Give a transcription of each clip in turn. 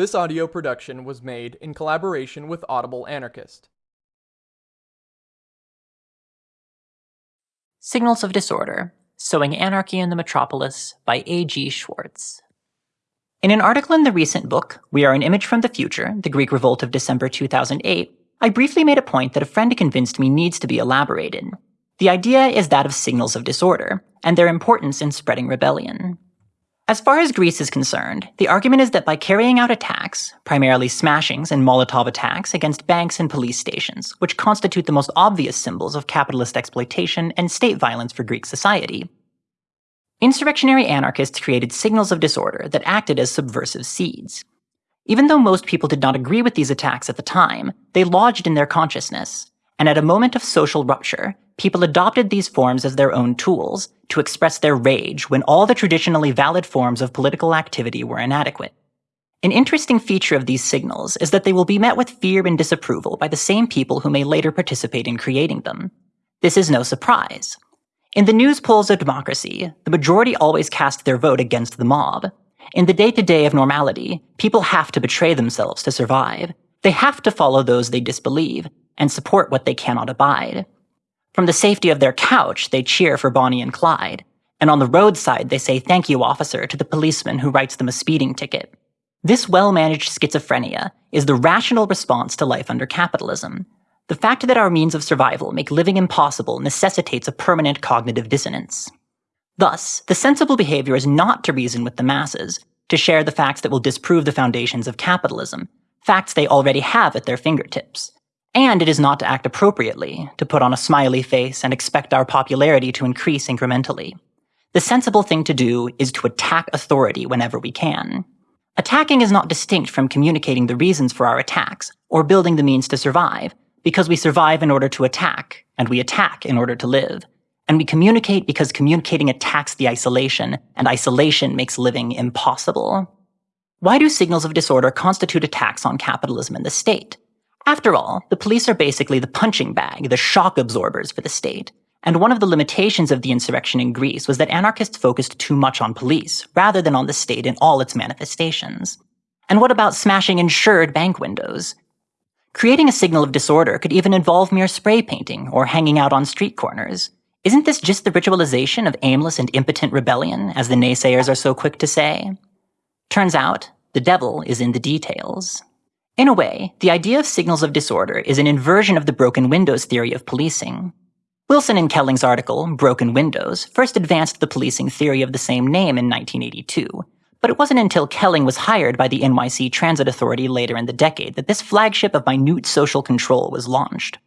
This audio production was made in collaboration with Audible Anarchist. Signals of Disorder Sowing Anarchy in the Metropolis by A.G. Schwarz. In an article in the recent book, We Are an Image from the Future, The Greek Revolt of December 2008, I briefly made a point that a friend convinced me needs to be elaborated. The idea is that of signals of disorder, and their importance in spreading rebellion. As far as Greece is concerned, the argument is that by carrying out attacks, primarily smashings and Molotov attacks against banks and police stations, which constitute the most obvious symbols of capitalist exploitation and state violence for Greek society, insurrectionary anarchists created signals of disorder that acted as subversive seeds. Even though most people did not agree with these attacks at the time, they lodged in their consciousness, and at a moment of social rupture, people adopted these forms as their own tools to express their rage when all the traditionally valid forms of political activity were inadequate. An interesting feature of these signals is that they will be met with fear and disapproval by the same people who may later participate in creating them. This is no surprise. In the news polls of democracy, the majority always cast their vote against the mob. In the day to day of normality, people have to betray themselves to survive. They have to follow those they disbelieve and support what they cannot abide. From the safety of their couch, they cheer for Bonnie and Clyde. And on the roadside, they say thank you, officer, to the policeman who writes them a speeding ticket. This well managed schizophrenia is the rational response to life under capitalism. The fact that our means of survival make living impossible necessitates a permanent cognitive dissonance. Thus, the sensible behavior is not to reason with the masses, to share the facts that will disprove the foundations of capitalism, facts they already have at their fingertips. And it is not to act appropriately, to put on a smiley face and expect our popularity to increase incrementally. The sensible thing to do is to attack authority whenever we can. Attacking is not distinct from communicating the reasons for our attacks, or building the means to survive, because we survive in order to attack, and we attack in order to live. And we communicate because communicating attacks the isolation, and isolation makes living impossible. Why do signals of disorder constitute attacks on capitalism and the state? After all, the police are basically the punching bag, the shock absorbers for the state. And one of the limitations of the insurrection in Greece was that anarchists focused too much on police, rather than on the state in all its manifestations. And what about smashing insured bank windows? Creating a signal of disorder could even involve mere spray painting or hanging out on street corners. Isn't this just the ritualization of aimless and impotent rebellion, as the naysayers are so quick to say? Turns out, the devil is in the details. In a way, the idea of signals of disorder is an inversion of the broken windows theory of policing. Wilson and Kelling's article, Broken Windows, first advanced the policing theory of the same name in 1982, but it wasn't until Kelling was hired by the NYC Transit Authority later in the decade that this flagship of minute social control was launched.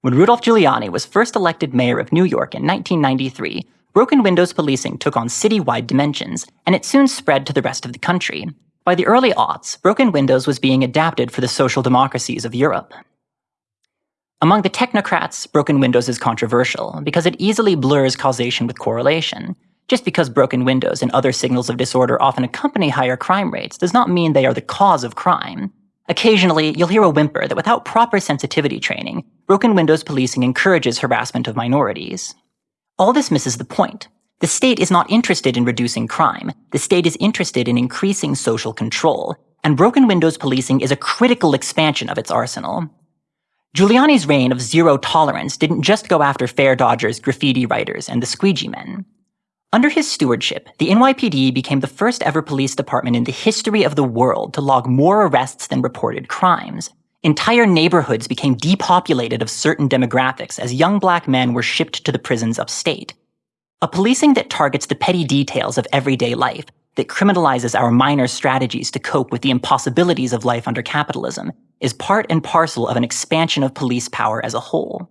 When Rudolph Giuliani was first elected mayor of New York in 1993, broken windows policing took on citywide dimensions, and it soon spread to the rest of the country, by the early aughts, broken windows was being adapted for the social democracies of Europe. Among the technocrats, broken windows is controversial because it easily blurs causation with correlation. Just because broken windows and other signals of disorder often accompany higher crime rates does not mean they are the cause of crime. Occasionally, you'll hear a whimper that without proper sensitivity training, broken windows policing encourages harassment of minorities. All this misses the point. The state is not interested in reducing crime. The state is interested in increasing social control. And broken windows policing is a critical expansion of its arsenal. Giuliani's reign of zero tolerance didn't just go after fare dodgers, graffiti writers, and the squeegee men. Under his stewardship, the NYPD became the first ever police department in the history of the world to log more arrests than reported crimes. Entire neighborhoods became depopulated of certain demographics as young black men were shipped to the prisons upstate. A policing that targets the petty details of everyday life, that criminalizes our minor strategies to cope with the impossibilities of life under capitalism, is part and parcel of an expansion of police power as a whole.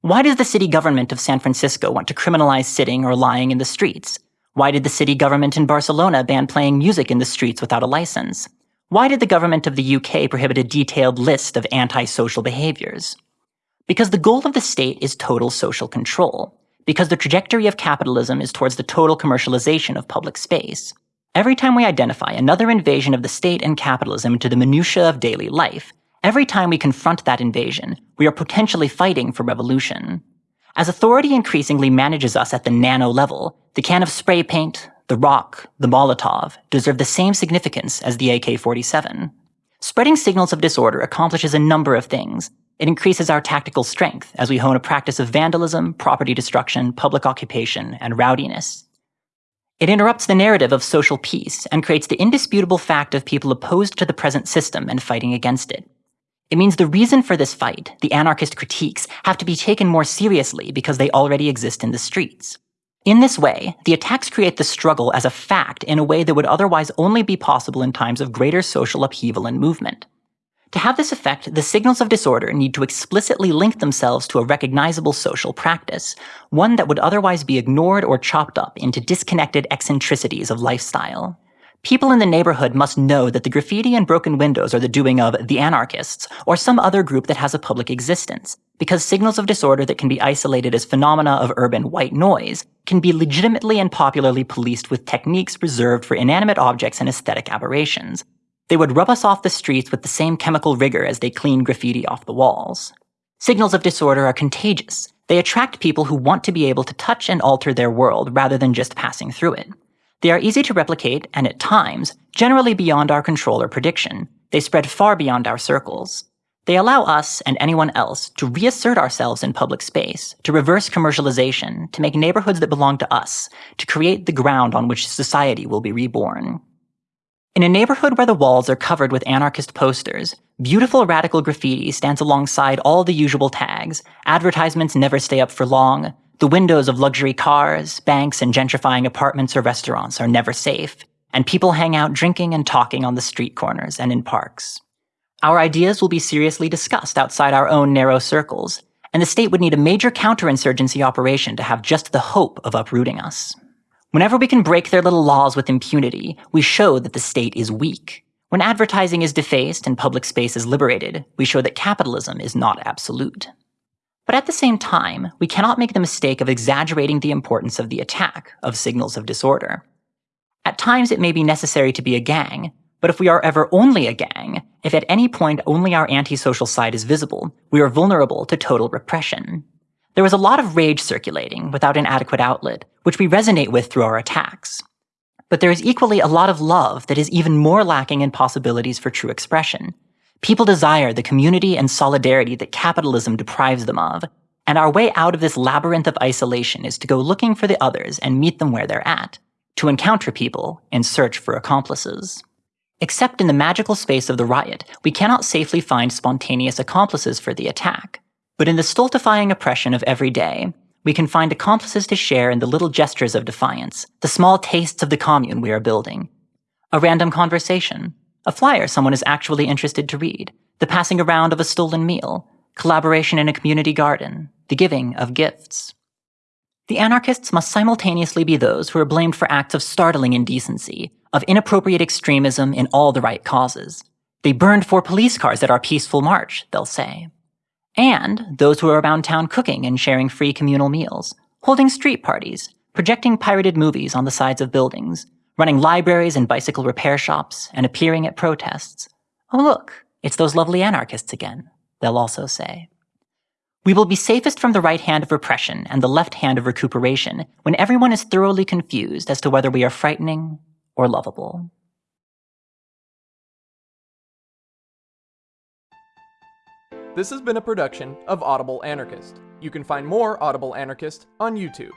Why does the city government of San Francisco want to criminalize sitting or lying in the streets? Why did the city government in Barcelona ban playing music in the streets without a license? Why did the government of the UK prohibit a detailed list of antisocial behaviors? Because the goal of the state is total social control because the trajectory of capitalism is towards the total commercialization of public space. Every time we identify another invasion of the state and capitalism into the minutiae of daily life, every time we confront that invasion, we are potentially fighting for revolution. As authority increasingly manages us at the nano level, the can of spray paint, the rock, the Molotov deserve the same significance as the AK 47. Spreading signals of disorder accomplishes a number of things. It increases our tactical strength as we hone a practice of vandalism, property destruction, public occupation, and rowdiness. It interrupts the narrative of social peace and creates the indisputable fact of people opposed to the present system and fighting against it. It means the reason for this fight, the anarchist critiques, have to be taken more seriously because they already exist in the streets. In this way, the attacks create the struggle as a fact in a way that would otherwise only be possible in times of greater social upheaval and movement. To have this effect, the signals of disorder need to explicitly link themselves to a recognizable social practice, one that would otherwise be ignored or chopped up into disconnected eccentricities of lifestyle. People in the neighborhood must know that the graffiti and broken windows are the doing of the anarchists or some other group that has a public existence, because signals of disorder that can be isolated as phenomena of urban white noise can be legitimately and popularly policed with techniques reserved for inanimate objects and aesthetic aberrations. They would rub us off the streets with the same chemical rigor as they clean graffiti off the walls. Signals of disorder are contagious. They attract people who want to be able to touch and alter their world rather than just passing through it. They are easy to replicate and at times, generally beyond our control or prediction. They spread far beyond our circles. They allow us and anyone else to reassert ourselves in public space, to reverse commercialization, to make neighborhoods that belong to us, to create the ground on which society will be reborn. In a neighborhood where the walls are covered with anarchist posters, beautiful radical graffiti stands alongside all the usual tags. Advertisements never stay up for long. The windows of luxury cars, banks, and gentrifying apartments or restaurants are never safe, and people hang out drinking and talking on the street corners and in parks. Our ideas will be seriously discussed outside our own narrow circles, and the state would need a major counterinsurgency operation to have just the hope of uprooting us. Whenever we can break their little laws with impunity, we show that the state is weak. When advertising is defaced and public space is liberated, we show that capitalism is not absolute. But at the same time, we cannot make the mistake of exaggerating the importance of the attack of signals of disorder. At times it may be necessary to be a gang, but if we are ever only a gang, if at any point only our antisocial side is visible, we are vulnerable to total repression. There is a lot of rage circulating without an adequate outlet, which we resonate with through our attacks. But there is equally a lot of love that is even more lacking in possibilities for true expression, People desire the community and solidarity that capitalism deprives them of, and our way out of this labyrinth of isolation is to go looking for the others and meet them where they're at, to encounter people and search for accomplices. Except in the magical space of the riot, we cannot safely find spontaneous accomplices for the attack. But in the stultifying oppression of every day, we can find accomplices to share in the little gestures of defiance, the small tastes of the commune we are building. A random conversation, a flyer someone is actually interested to read, the passing around of a stolen meal, collaboration in a community garden, the giving of gifts. The anarchists must simultaneously be those who are blamed for acts of startling indecency, of inappropriate extremism in all the right causes. They burned four police cars at our peaceful march, they'll say. And those who are around town cooking and sharing free communal meals, holding street parties, projecting pirated movies on the sides of buildings, running libraries and bicycle repair shops, and appearing at protests. Oh, look, it's those lovely anarchists again, they'll also say. We will be safest from the right hand of repression and the left hand of recuperation when everyone is thoroughly confused as to whether we are frightening or lovable. This has been a production of Audible Anarchist. You can find more Audible Anarchist on YouTube.